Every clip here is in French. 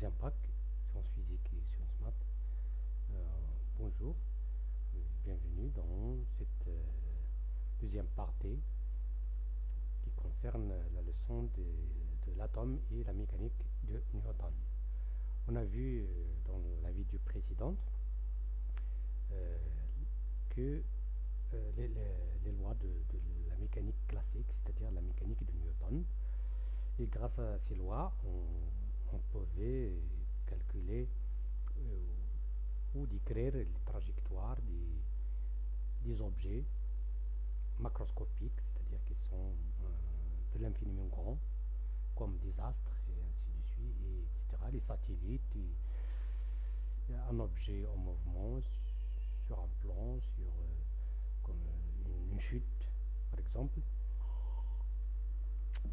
deuxième sciences physiques et sciences maths. Euh, bonjour, bienvenue dans cette euh, deuxième partie qui concerne la leçon de, l'atome et la mécanique de Newton. On a vu euh, dans la vidéo précédente que les, lois de, la mécanique classique, c'est-à-dire la mécanique de Newton, et grâce à ces lois, on, pouvait calculer euh, ou décrire les trajectoires des, objets macroscopiques, c'est-à-dire qui sont euh, de l'infiniment grand, comme des astres et ainsi de suite, et etc. Les satellites, un objet en mouvement sur un plan, sur euh, comme une, une, chute, par exemple.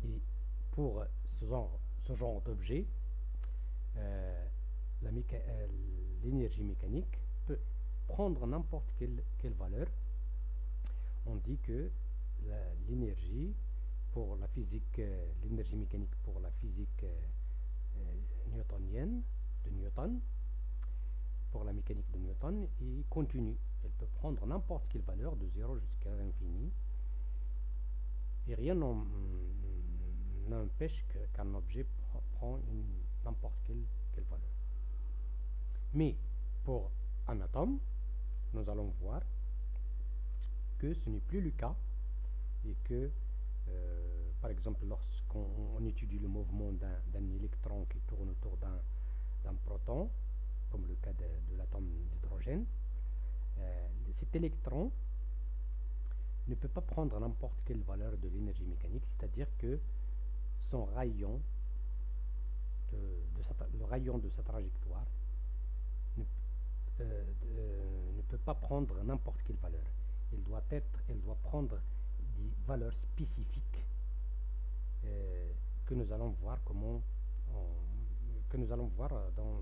Et pour ce genre, ce genre d'objet, euh, euh, l'énergie mécanique peut prendre n'importe quelle, quelle, valeur. On dit que l'énergie pour la physique, euh, l'énergie mécanique pour la physique newtonienne de Newton, pour la mécanique de Newton, est continue. Elle peut prendre n'importe quelle valeur de 0 jusqu'à l'infini. Et rien n'empêche qu'un objet prend n'importe quelle, quelle, valeur. Mais pour un atome, nous allons voir que ce n'est plus le cas et que, euh, par exemple, lorsqu'on étudie le mouvement d'un électron qui tourne autour d'un proton, comme le cas de, l'atome d'hydrogène, euh, cet électron ne peut pas prendre n'importe quelle valeur de l'énergie mécanique, c'est-à-dire que son rayon, de, le rayon de sa trajectoire ne, euh, ne peut pas prendre n'importe quelle valeur. Il doit être, elle doit prendre des valeurs spécifiques euh, que nous allons voir comment que nous allons voir dans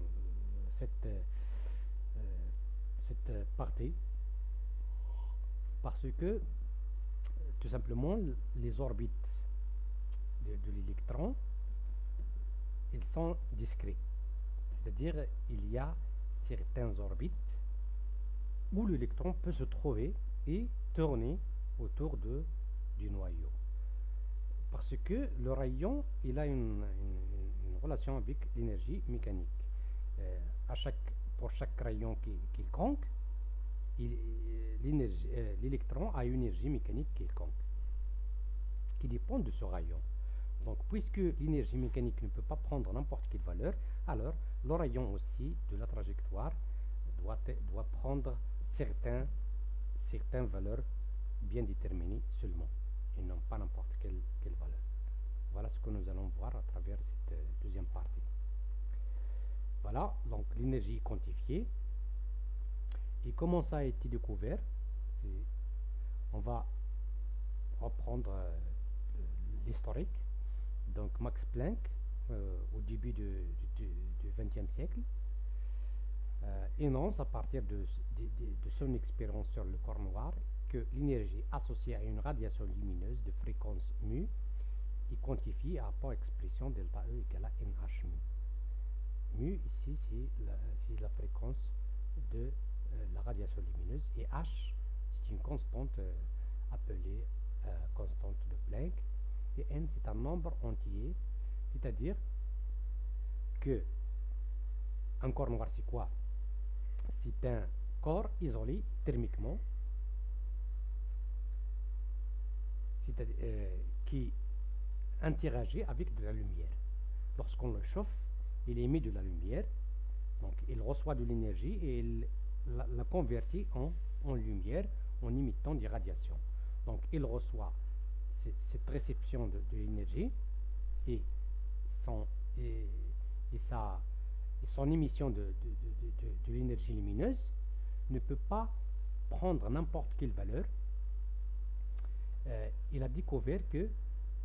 cette euh, cette partie parce que tout simplement les orbites de, l'électron, ils sont discrets. C'est-à-dire, il y a certaines orbites où l'électron peut se trouver et tourner autour de, du noyau. Parce que le rayon, il a une, relation avec l'énergie mécanique. Euh, à chaque, pour chaque rayon quelconque, euh, l'électron a une énergie mécanique quelconque qui dépend de ce rayon. Donc, puisque l'énergie mécanique ne peut pas prendre n'importe quelle valeur, alors le rayon aussi de la trajectoire doit, prendre certains, certaines valeurs bien déterminées seulement, et non pas n'importe quelle, valeur. Voilà ce que nous allons voir à travers cette deuxième partie. Voilà, donc l'énergie quantifiée. Et comment ça a été découvert? On va reprendre euh, l'historique. Donc Max Planck, euh, au début du XXe siècle, euh, énonce à partir de, son expérience sur le corps noir que l'énergie associée à une radiation lumineuse de fréquence mu est quantifiée à par expression delta E égale à NH mu. Mu, ici, c'est la, fréquence de euh, la radiation lumineuse et H, c'est une constante appelée constante de Planck et n c'est un nombre entier, c'est-à-dire que un corps noir c'est quoi? C'est un corps isolé thermiquement, euh, qui interagit avec de la lumière. Lorsqu'on le chauffe, il émet de la lumière, donc il reçoit de l'énergie et il la, convertit en, en lumière en imitant des radiations. Donc il reçoit cette, réception de, l'énergie et son, et, son émission de, de l'énergie lumineuse ne peut pas prendre n'importe quelle valeur. Euh, il a découvert que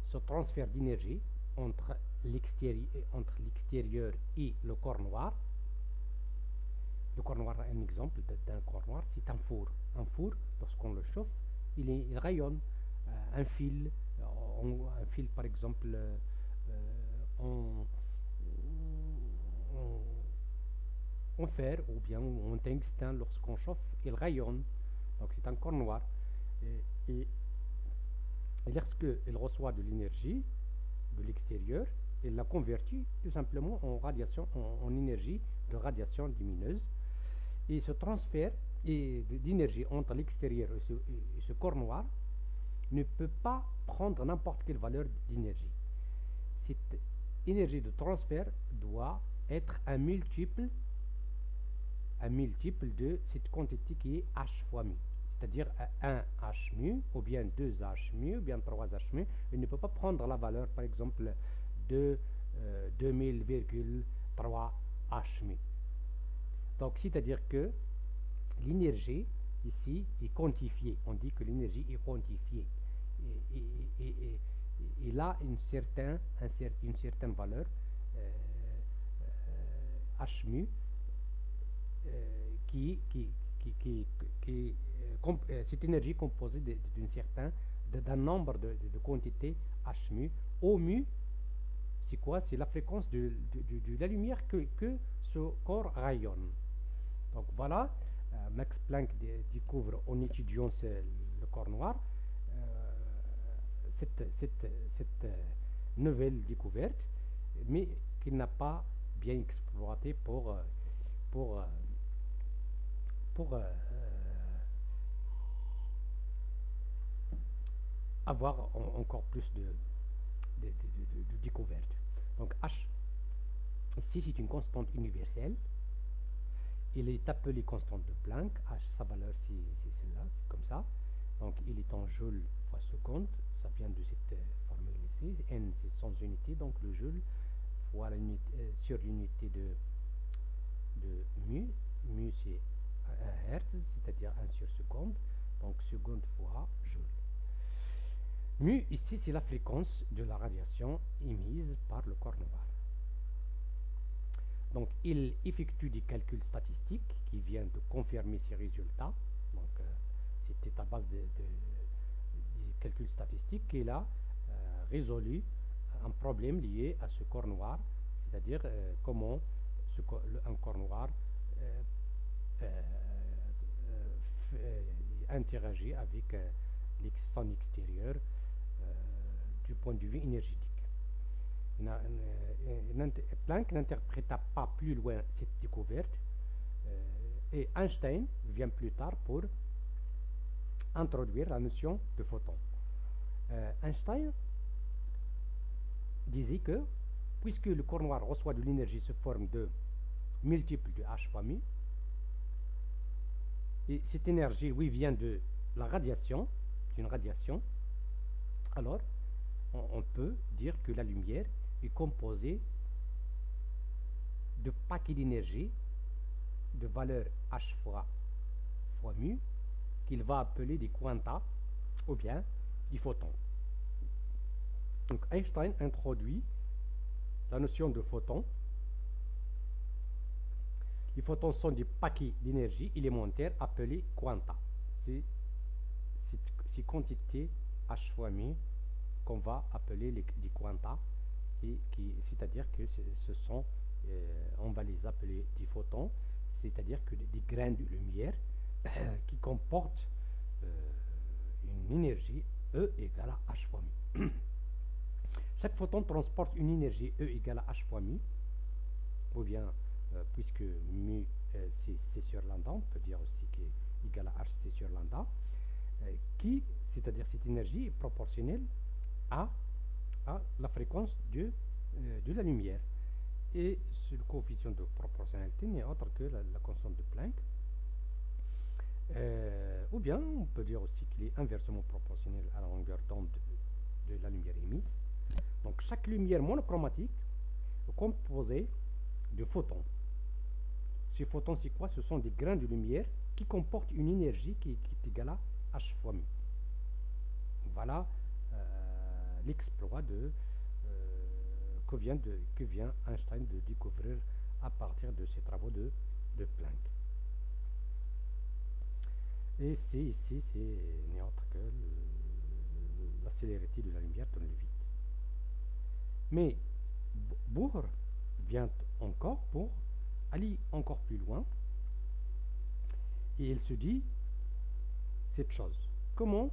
ce transfert d'énergie entre l'extérieur et le corps noir, le corps noir, un exemple d'un corps noir, c'est un four. Un four, lorsqu'on le chauffe, il rayonne. Un fil, euh, un fil par exemple, euh, on, en fer ou bien en tungstène, lorsqu'on chauffe, il rayonne. Donc c'est un corps noir. Et, et, lorsqu'il reçoit de l'énergie de l'extérieur, il la convertit tout simplement en radiation, en, énergie de radiation lumineuse. Et ce transfert d'énergie entre l'extérieur et ce corps noir ne peut pas prendre n'importe quelle valeur d'énergie. Cette énergie de transfert doit être un multiple, un multiple de cette quantité qui est h fois mu. C'est-à-dire 1 h mu, ou bien 2 h mu, ou bien 3 h mu. Il ne peut pas prendre la valeur, par exemple, de 2000,3 euh, h mu. Donc, c'est-à-dire que l'énergie ici est quantifiée. On dit que l'énergie est quantifiée il a une certaine, une certaine valeur euh, euh, H mu euh, qui, qui, qui, qui, cette énergie composée d'un certain d'un nombre de, de, quantités H mu. O mu, c'est quoi? C'est la fréquence de, de, la lumière que, que, ce corps rayonne. Donc voilà, Max Planck découvre en étudiant le corps noir cette, euh, nouvelle découverte, mais qu'il n'a pas bien exploité pour, euh, euh, avoir encore plus de, découvertes. Donc H, ici c'est une constante universelle. Il est appelé constante de Planck. H, sa valeur c'est celle-là, c'est comme ça. Donc il est en joule fois seconde ça vient de cette euh, formule ici. N, c'est sans unité, donc le joule fois euh, sur l'unité de, de mu. Mu, c'est 1 Hertz, c'est-à-dire 1 sur seconde. Donc seconde fois joule. Mu, ici, c'est la fréquence de la radiation émise par le corps noir. Donc, il effectue des calculs statistiques qui viennent de confirmer ces résultats. Donc, euh, c'était à base de calcul statistique qu'il a euh, résolu un problème lié à ce corps noir, c'est-à-dire euh, comment un corps noir euh, interagit avec son extérieur du point de vue énergétique. Planck n'interpréta pas plus loin cette découverte et Einstein vient plus tard pour introduire la notion de photon. Euh, Einstein disait que puisque le corps noir reçoit de l'énergie sous forme de multiple de H fois mu, et cette énergie, oui, vient de la radiation, d'une radiation, alors on, peut dire que la lumière est composée de paquets d'énergie de valeur H fois, fois mu qu'il va appeler des quanta ou bien du photon. Donc Einstein introduit la notion de photon. Les photons sont des paquets d'énergie élémentaire appelés quanta. C'est ces quantités h fois mu qu'on va appeler les, des quanta, qui, c'est-à-dire que ce sont, euh, on va les appeler des photons, c'est-à-dire que des, grains de lumière qui comportent euh, une énergie E égale à H fois mu. Chaque photon transporte une énergie E égale à H fois mu, ou bien, euh, puisque mu euh, c'est C sur lambda, on peut dire aussi qu'il est égal à HC sur lambda, euh, qui, c'est-à-dire cette énergie est proportionnelle à, à la fréquence de, de la lumière. Et ce coefficient de proportionnalité n'est autre que la constante de Planck, euh, ou bien, on peut dire aussi qu'il est inversement proportionnel à la longueur d'onde de, la lumière émise. Donc, chaque lumière monochromatique est composée de photons. Ces photons, c'est quoi? Ce sont des grains de lumière qui comportent une énergie qui, est égale à h fois mu. Voilà euh, l'exploit euh, que, vient de, que vient Einstein de découvrir à partir de ses travaux de Planck. Et C ici, c'est n'est autre que la célérité de la lumière dans le vide. Mais Bohr vient encore pour aller encore plus loin. Et il se dit cette chose. Comment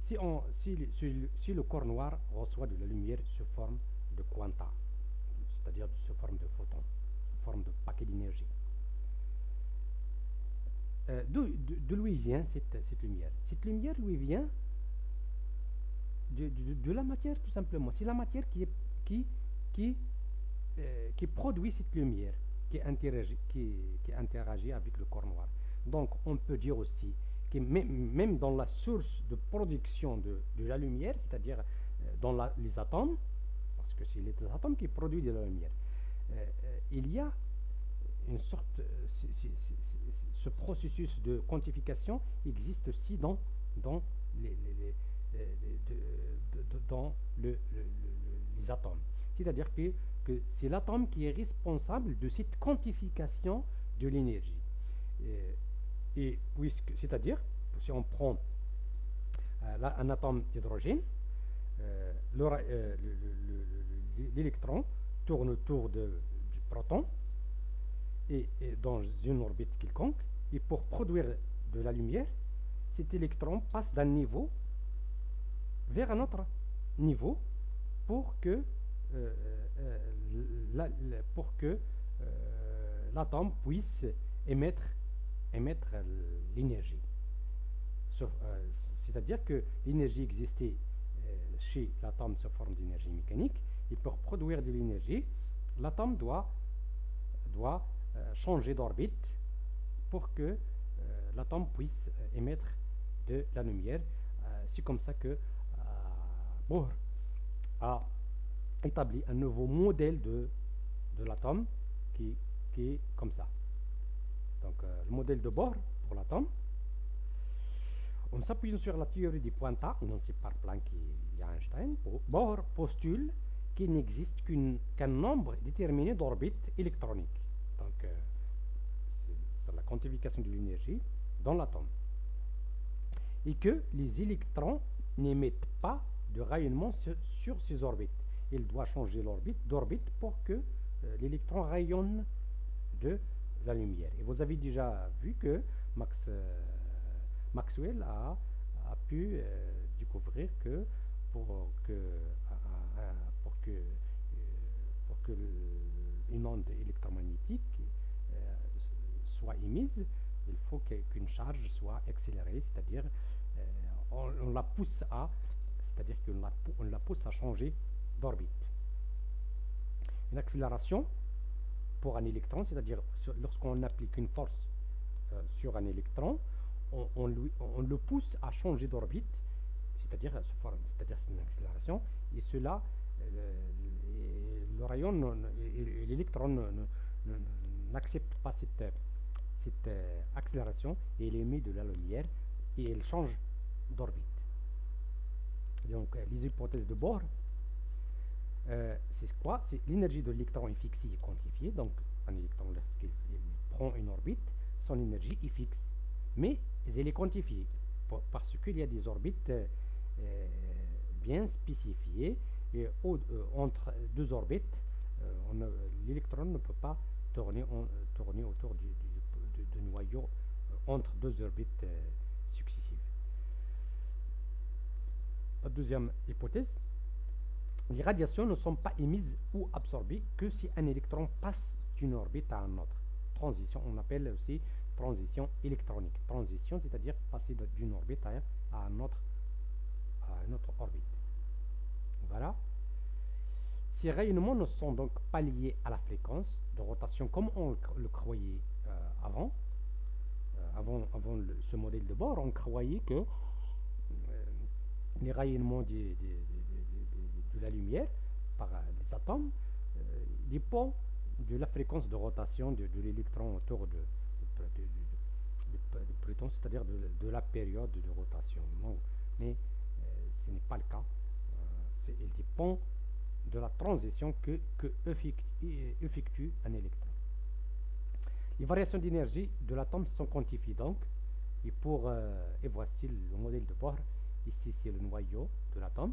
si, le corps noir reçoit de la lumière sous forme de quanta, c'est-à-dire sous forme de photon, sous forme de paquet d'énergie, euh, d'où vient cette, cette, lumière? Cette lumière lui vient de, de, la matière tout simplement. C'est la matière qui, qui, qui, euh, qui produit cette lumière, qui interagit, qui, qui interagit avec le corps noir. Donc on peut dire aussi que même dans la source de production de, de la lumière, c'est-à-dire euh, dans les atomes, parce que c'est les atomes qui produisent de la lumière, il y a une sorte, ce processus de quantification existe aussi dans, dans, les, dans le, les atomes. C'est-à-dire que, que c'est l'atome qui est responsable de cette quantification de l'énergie. Et, puisque, c'est-à-dire, si on prend euh, un atome d'hydrogène, euh, euh, l'électron tourne autour de, du proton et, dans une orbite quelconque, et pour produire de la lumière, cet électron passe d'un niveau vers un autre niveau pour que euh, euh, euh, l'atome puisse émettre, émettre l'énergie. C'est-à-dire que l'énergie existait chez l'atome sous forme d'énergie mécanique, et pour produire de l'énergie, l'atome doit, doit changer d'orbite pour que euh, l'atome puisse euh, émettre de la lumière. Euh, c'est comme ça que Bohr a établi un nouveau modèle de, de l'atome qui, qui, est comme ça. Donc le modèle de Bohr pour l'atome, en s'appuyant sur la théorie des pointas, énoncée par Planck et Einstein, Bohr postule qu'il n'existe qu'un nombre déterminé d'orbites électroniques. Donc, la quantification de l'énergie dans l'atome. Et que les électrons n'émettent pas de rayonnement sur, ces orbites. Il doit changer l'orbite d'orbite pour que euh, l'électron rayonne de la lumière. Et vous avez déjà vu que euh, Maxwell a, a pu euh, découvrir que pour que, pour que, pour que une onde électromagnétique soit émise, il faut qu'une charge soit accélérée, c'est-à-dire euh, on, la pousse à, c'est-à-dire qu'on la, pousse à changer d'orbite. Une accélération pour un électron, c'est-à-dire lorsqu'on applique une force euh, sur un électron, on, le pousse à changer d'orbite, c'est-à-dire c'est-à-dire une accélération, et cela, euh, le, rayon, l'électron n'accepte pas cette euh, accélération et elle émet de la lumière et elle change d'orbite. Donc euh, les hypothèses de Bohr, euh, c'est quoi? C'est l'énergie de l'électron est fixée et quantifiée. Donc un électron, lorsqu'il prend une orbite, son énergie est fixe. Mais elle est quantifiée parce qu'il y a des orbites bien spécifiées et entre deux orbites, l'électron ne peut pas tourner, tourner autour du, noyaux euh, entre deux orbites euh, successives. La deuxième hypothèse, les radiations ne sont pas émises ou absorbées que si un électron passe d'une orbite à une autre. Transition, on appelle aussi transition électronique. Transition, c'est-à-dire passer d'une orbite à, à, un autre, à une autre orbite. Voilà. Ces rayonnements ne sont donc pas liés à la fréquence de rotation comme on le croyait euh, avant avant, ce modèle de bord, on croyait que euh, les rayonnements de, la lumière par les atomes euh, dépend de la fréquence de rotation de, l'électron autour de, Pluton, c'est-à-dire de, la période de rotation. mais euh, ce n'est pas le cas. il dépend de la transition que, que effectue un électron. Les variations d'énergie de l'atome sont quantifiées donc. Et, pour, euh, et voici le modèle de Bohr. Ici, c'est le noyau de l'atome.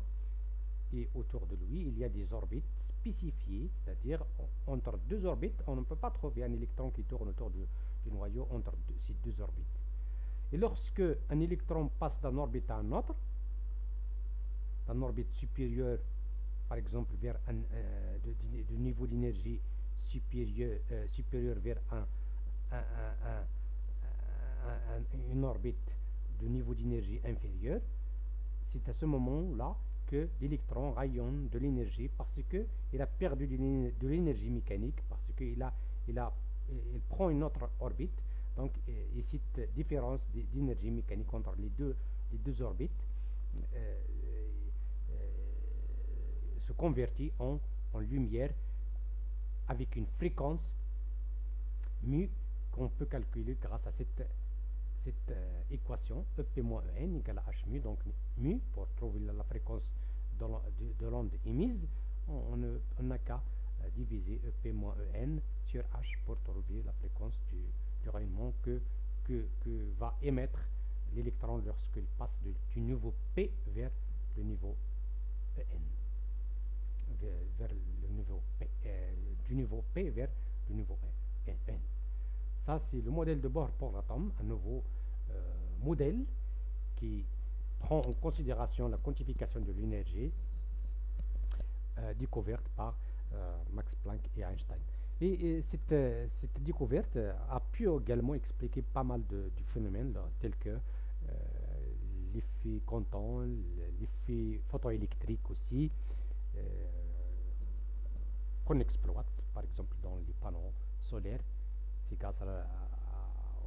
et autour de lui, il y a des orbites spécifiées, c'est-à-dire entre deux orbites, on ne peut pas trouver un électron qui tourne autour du, noyau entre ces deux orbites. Et lorsque un électron passe d'un orbite à un autre, d'un orbite supérieur, par exemple vers un euh, niveau d'énergie supérieur, euh, supérieur vers un, une orbite de niveau d'énergie inférieur, c'est à ce moment-là que l'électron rayonne de l'énergie parce qu'il a perdu de l'énergie mécanique, parce qu'il a, il a, il prend une autre orbite. Donc, et cette différence d'énergie mécanique entre les deux, les deux orbites euh, euh, se convertit en, en lumière avec une fréquence mu qu'on peut calculer grâce à cette cette euh, équation EP-EN égale à H mu, donc mu, pour trouver la, fréquence de, l'onde émise, on n'a qu'à euh, diviser EP-EN sur H pour trouver la fréquence du, rayonnement que, que, va émettre l'électron lorsqu'il passe du niveau P vers le niveau EN. Vers, le niveau P, euh, du niveau P vers le niveau EN. Ça, c'est le modèle de bord pour l'atome, un nouveau euh, modèle qui prend en considération la quantification de l'énergie euh, découverte par euh, Max Planck et Einstein. Et, cette, découverte a pu également expliquer pas mal de, phénomènes tels que l'effet quanton, l'effet photoélectrique aussi, qu'on exploite par exemple dans les panneaux solaires c'est grâce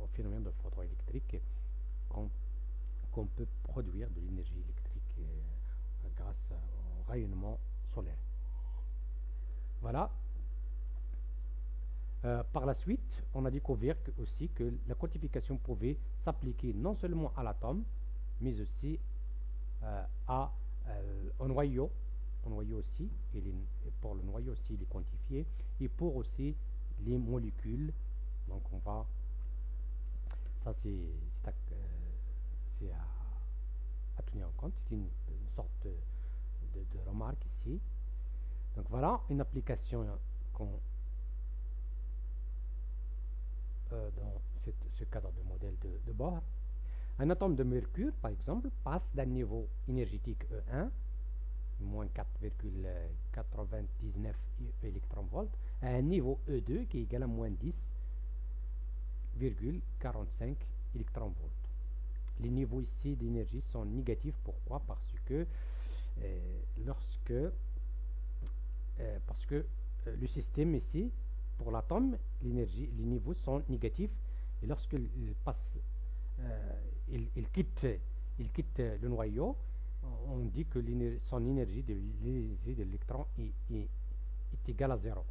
au phénomène de photoélectrique qu'on peut produire de l'énergie électrique euh, grâce au rayonnement solaire. Voilà. Euh, par la suite, on a découvert aussi que la quantification pouvait s'appliquer non seulement à l'atome, mais aussi euh, à, un noyau. Un noyau aussi, et pour le noyau aussi, il est quantifié, et pour aussi les molécules donc on va, ça c'est à, euh, à, tenir en compte, c'est une, sorte de, remarque ici. Donc voilà une application qu'on euh, dans ce cadre de modèle de, de bord. Un atome de mercure, par exemple, passe d'un niveau énergétique E1, moins 4,99 électronvolts, à un niveau E2 qui est égal à moins 10 45 électronvolts. Les niveaux ici d'énergie sont négatifs. Pourquoi? Parce que euh, lorsque euh, parce que euh, le système ici, pour l'atome, l'énergie, les niveaux sont négatifs. Et lorsqu'il passe, il, quitte, il quitte le noyau, on dit que son énergie de l'électron est, est, est égale à zéro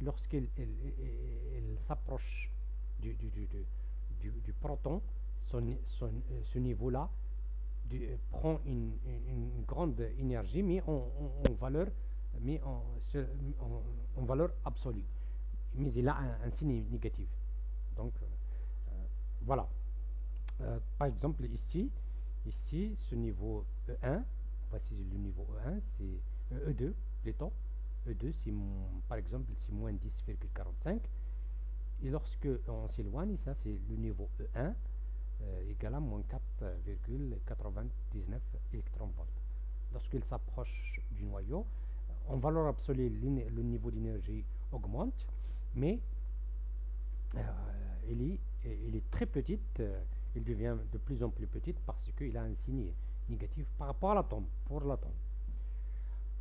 lorsqu'il s'approche du, proton, son, ce niveau-là prend une, grande énergie, mais en, valeur, mais en, en, valeur absolue. Mais il a un, signe négatif. Donc, euh, voilà. Euh, par exemple, ici, ici, ce niveau E1, voici le niveau E1, c'est E2 plutôt. E2, c'est par exemple, c'est moins 10,45. Et lorsque on s'éloigne, ça c'est le niveau E1 euh, égal à moins 4,99 électronvolts. Lorsqu'il s'approche du noyau, en valeur absolue, le niveau d'énergie augmente, mais euh, il, est, très petite, euh, il devient de plus en plus petite parce qu'il a un signe négatif par rapport à l'atome, pour l'atome.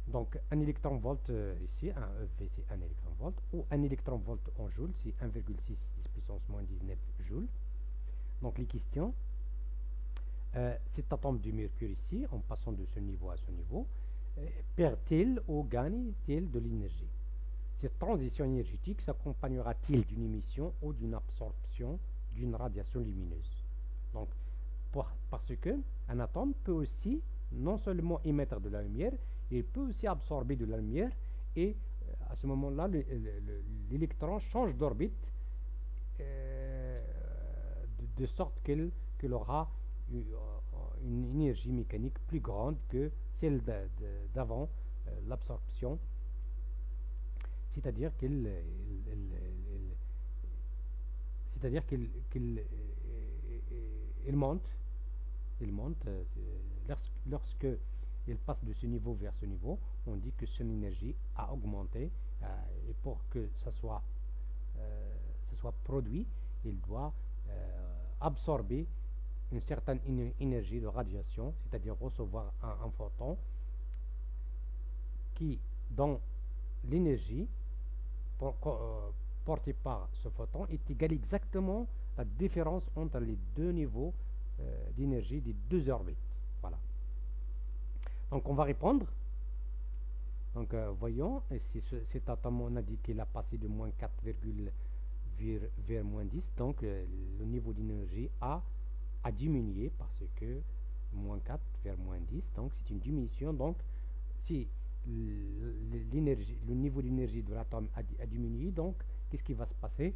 Donc, un électron-volt euh, ici, un EV, c'est un électron-volt, ou un électron-volt en joule, c'est 1,6 10 puissance moins 19 joules. Donc, les questions, euh, cet atome du mercure ici, en passant de ce niveau à ce niveau, euh, perd-il ou gagne-t-il de l'énergie? Cette transition énergétique s'accompagnera-t-il d'une émission ou d'une absorption d'une radiation lumineuse? Donc, parce que un atome peut aussi non seulement émettre de la lumière, il peut aussi absorber de la lumière et euh, à ce moment-là, l'électron change d'orbite euh, de, sorte qu'il aura euh, une énergie mécanique plus grande que celle d'avant l'absorption, c'est-à-dire qu'il c'est-à-dire qu'il il monte, il monte lorsque il passe de ce niveau vers ce niveau, on dit que son énergie a augmenté et pour que ça soit, ça soit produit, il doit absorber une certaine énergie de radiation, c'est-à-dire recevoir un, photon qui, dans l'énergie euh, portée par ce photon, est égal exactement la différence entre les deux niveaux euh, d'énergie des deux orbites. Donc on va répondre. Donc euh, voyons, si cet atome on a dit qu'il a passé de moins 4, vers, moins 10, donc le niveau d'énergie A a diminué parce que moins 4 vers moins 10, donc c'est une diminution. Donc si l'énergie, le niveau d'énergie de l'atome a, diminué, donc qu'est-ce qui va se passer?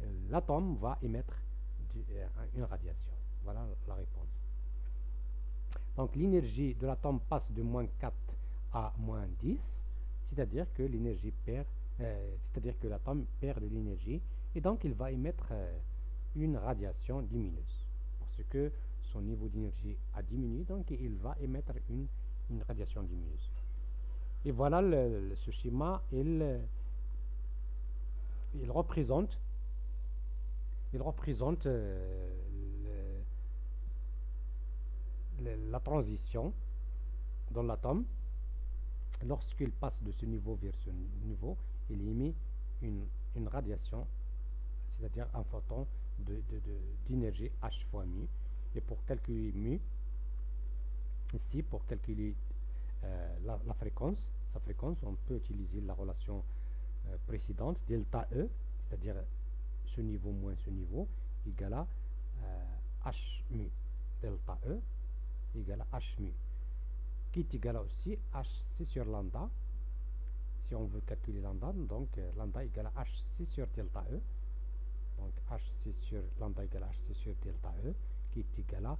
Euh, L'atome va émettre euh, une radiation. Voilà la réponse. Donc l'énergie de l'atome passe de moins 4 à moins 10, c'est-à-dire que l'énergie perd, euh, c'est-à-dire que l'atome perd de l'énergie, et donc il va émettre une radiation lumineuse que son niveau d'énergie a diminué, donc il va émettre une, radiation lumineuse. Et voilà ce schéma, il, il représente, il représente euh, la transition dans l'atome. Lorsqu'il passe de ce niveau vers ce niveau, il émet une, radiation, c'est-à-dire un photon d'énergie de, H fois mu. Et pour calculer mu, ici, pour calculer euh, la, fréquence, sa fréquence, on peut utiliser la relation euh, précédente, delta E, c'est-à-dire ce niveau moins ce niveau, égale à euh, H mu. Delta E égale à H mu. Qui est égal à aussi HC sur lambda. Si on veut calculer lambda, donc lambda égale à HC sur delta E donc HC sur lambda égale HC sur delta E, qui est égal à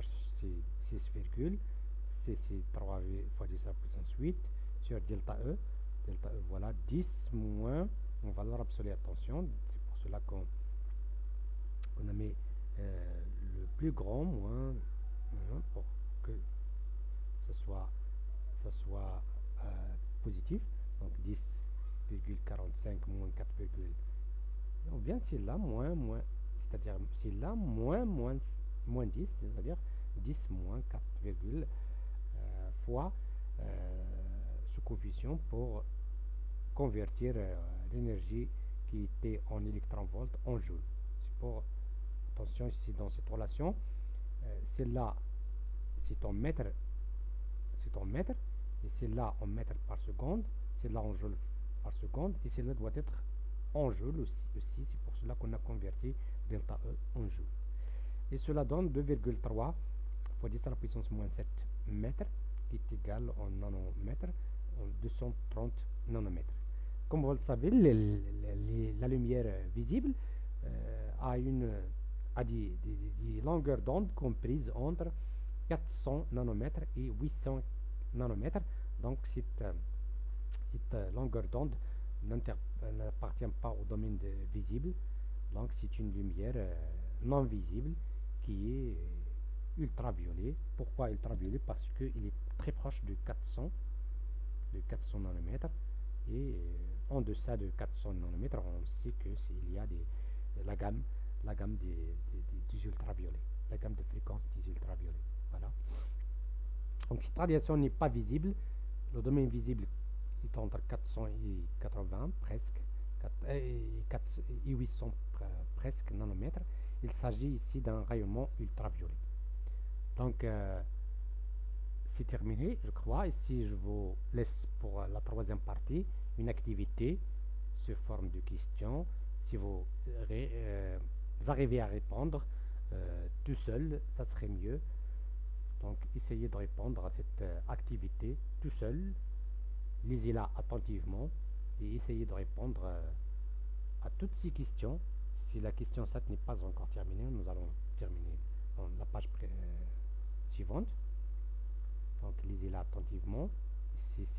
HC 6, CC 3 fois 10 à la puissance 8 sur delta E. Delta E, voilà, 10 moins, en valeur absolue, attention, c'est pour cela qu'on a mis euh, le plus grand moins pour que ce soit, soit euh, positif. Donc 10,45 moins 4, ou bien c'est là moins moins, c'est-à-dire c'est là moins moins, moins 10, c'est-à-dire 10 moins 4, euh, fois euh, ce coefficient pour convertir euh, l'énergie qui était en électronvolts en joules. Attention ici dans cette relation, c'est là, c'est en mètre, c'est en mètre, et c'est là en mètre par seconde, c'est là en joules par seconde, et c'est là doit être en joule aussi, c'est pour cela qu'on a converti delta E en joule. Et cela donne 2,3 fois 10 à la puissance moins 7 mètres, qui est égal en nanomètres, en 230 nanomètres. Comme vous le savez, la lumière visible euh, a, une, a des, longueurs d'onde comprises entre 400 nanomètres et 800 nanomètres. Donc cette, euh, cette euh, longueur d'onde n'appartient pas au domaine visible. Donc c'est une lumière euh, non visible qui est euh, ultraviolet. Pourquoi ultraviolet? Parce qu'il est très proche de 400, de 400 nanomètres. Et euh, en deçà de 400 nanomètres, on sait que il y a des, la gamme, la gamme des, des, ultraviolets, la gamme de fréquence des ultraviolets. Voilà. Donc cette radiation n'est pas visible. Le domaine visible est entre 400 et 80 presque, et, 800 presque nanomètres. Il s'agit ici d'un rayonnement ultraviolet. Donc, euh, c'est terminé, je crois. Ici, je vous laisse pour la troisième partie une activité sous forme de questions. Si vous, euh, arrivez à répondre euh, tout seul, ça serait mieux. Donc, essayez de répondre à cette activité tout seul lisez-la attentivement et essayez de répondre euh, à toutes ces questions. Si la question 7 n'est pas encore terminée, nous allons terminer la page suivante. Donc lisez-la attentivement.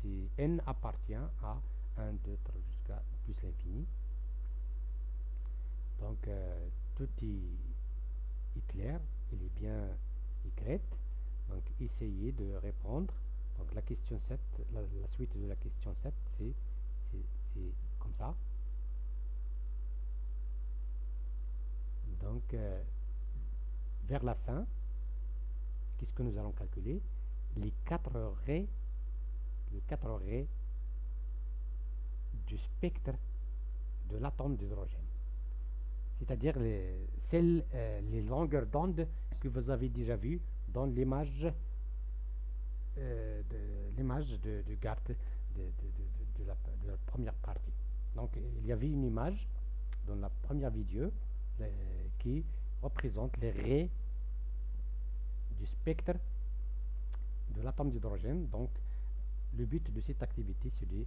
Si, n appartient à 1, 2, 3 jusqu'à plus l'infini. Donc euh, tout est, clair, il est bien écrit. Donc essayez de répondre. Donc la question 7, la, suite de la question 7, c'est comme ça. Donc euh, vers la fin, qu'est-ce que nous allons calculer? Les quatre raies, les quatre raies du spectre de l'atome d'hydrogène. C'est-à-dire les, celles, euh, les longueurs d'onde que vous avez déjà vues dans l'image euh, de l'image de, de de, la, première partie. Donc il y avait une image dans la première vidéo qui représente les raies du spectre de l'atome d'hydrogène. Donc, le but de cette activité, c'est de,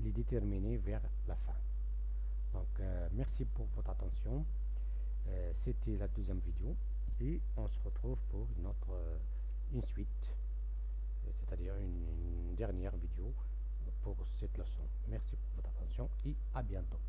les déterminer vers la fin. Donc, euh, merci pour votre attention. Euh, c'était la deuxième vidéo et on se retrouve pour une autre, euh, suite, c'est-à-dire une dernière vidéo pour cette leçon. Merci pour votre attention et à bientôt.